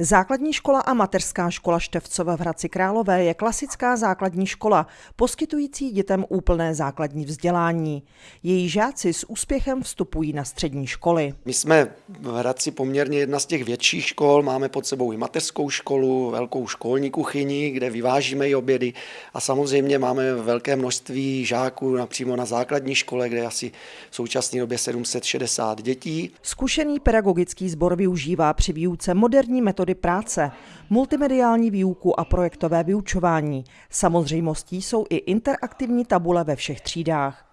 Základní škola a mateřská škola Števcova v Hradci Králové je klasická základní škola, poskytující dětem úplné základní vzdělání. Její žáci s úspěchem vstupují na střední školy. My jsme v Hradci poměrně jedna z těch větších škol, máme pod sebou i mateřskou školu, velkou školní kuchyni, kde vyvážíme i obědy a samozřejmě máme velké množství žáků napřímo na základní škole, kde asi v současné době 760 dětí. Zkušený pedagogický sbor využívá při výuce moderní metody metody práce, multimediální výuku a projektové vyučování. Samozřejmostí jsou i interaktivní tabule ve všech třídách.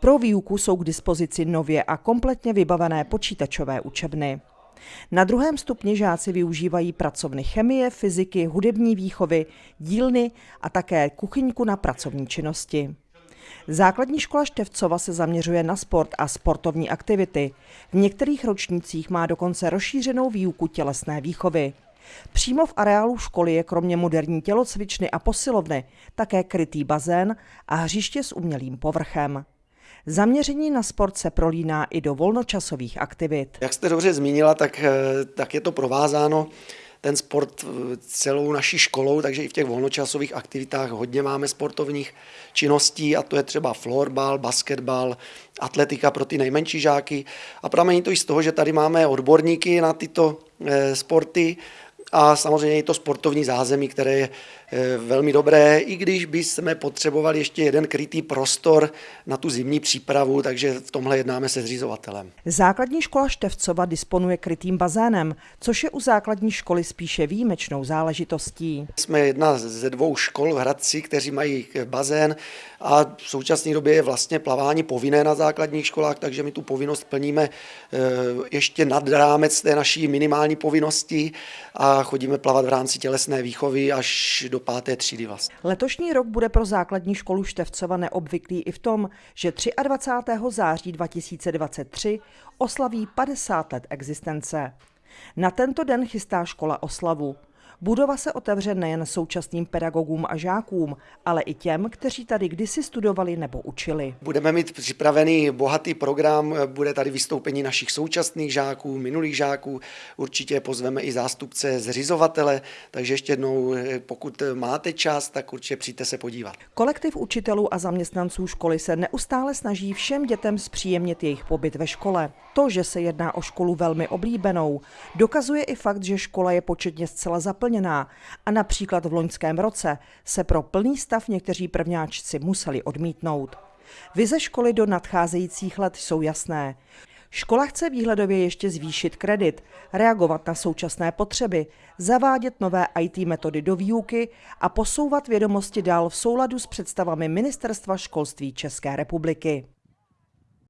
Pro výuku jsou k dispozici nově a kompletně vybavené počítačové učebny. Na druhém stupni žáci využívají pracovny chemie, fyziky, hudební výchovy, dílny a také kuchyňku na pracovní činnosti. Základní škola Števcova se zaměřuje na sport a sportovní aktivity. V některých ročnících má dokonce rozšířenou výuku tělesné výchovy. Přímo v areálu školy je kromě moderní tělocvičny a posilovny také krytý bazén a hřiště s umělým povrchem. Zaměření na sport se prolíná i do volnočasových aktivit. Jak jste dobře zmínila, tak, eh, tak je to provázáno ten sport eh, celou naší školou, takže i v těch volnočasových aktivitách hodně máme sportovních činností a to je třeba florbal, basketbal, atletika pro ty nejmenší žáky. A pramení to i z toho, že tady máme odborníky na tyto eh, sporty, a samozřejmě i to sportovní zázemí, které je velmi dobré, i když bychom potřebovali ještě jeden krytý prostor na tu zimní přípravu, takže v tomhle jednáme se zřizovatelem. Základní škola Števcova disponuje krytým bazénem, což je u základní školy spíše výjimečnou záležitostí. Jsme jedna ze dvou škol v Hradci, kteří mají bazén a v současné době je vlastně plavání povinné na základních školách, takže my tu povinnost plníme eh, ještě nad rámec té naší minimální povinnosti a chodíme plavat v rámci tělesné výchovy až do páté třídy vlastně. Letošní rok bude pro základní školu Števcova neobvyklý i v tom, že 23. září 2023 oslaví 50 let existence. Na tento den chystá škola oslavu. Budova se otevře nejen současným pedagogům a žákům, ale i těm, kteří tady kdysi studovali nebo učili. Budeme mít připravený bohatý program, bude tady vystoupení našich současných žáků, minulých žáků, určitě pozveme i zástupce zřizovatele, takže ještě jednou, pokud máte čas, tak určitě přijďte se podívat. Kolektiv učitelů a zaměstnanců školy se neustále snaží všem dětem zpříjemnit jejich pobyt ve škole. To, že se jedná o školu velmi oblíbenou, dokazuje i fakt, že škola je početně zcela zaplněná naplněná a například v loňském roce se pro plný stav někteří prvňáčci museli odmítnout. Vize školy do nadcházejících let jsou jasné. Škola chce výhledově ještě zvýšit kredit, reagovat na současné potřeby, zavádět nové IT metody do výuky a posouvat vědomosti dál v souladu s představami Ministerstva školství České republiky.